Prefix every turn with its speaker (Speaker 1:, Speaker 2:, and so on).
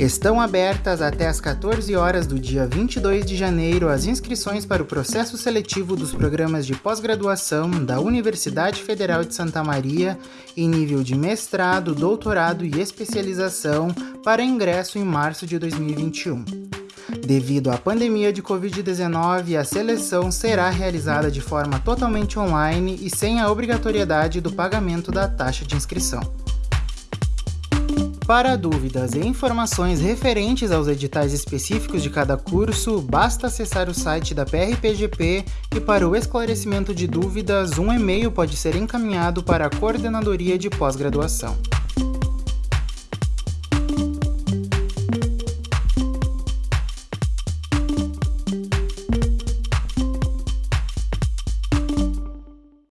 Speaker 1: Estão abertas até as 14 horas do dia 22 de janeiro as inscrições para o processo seletivo dos programas de pós-graduação da Universidade Federal de Santa Maria em nível de mestrado, doutorado e especialização para ingresso em março de 2021. Devido à pandemia de Covid-19, a seleção será realizada de forma totalmente online e sem a obrigatoriedade do pagamento da taxa de inscrição. Para dúvidas e informações referentes aos editais específicos de cada curso, basta acessar o site da PRPGP e para o esclarecimento de dúvidas, um e-mail pode ser encaminhado para a Coordenadoria de Pós-Graduação.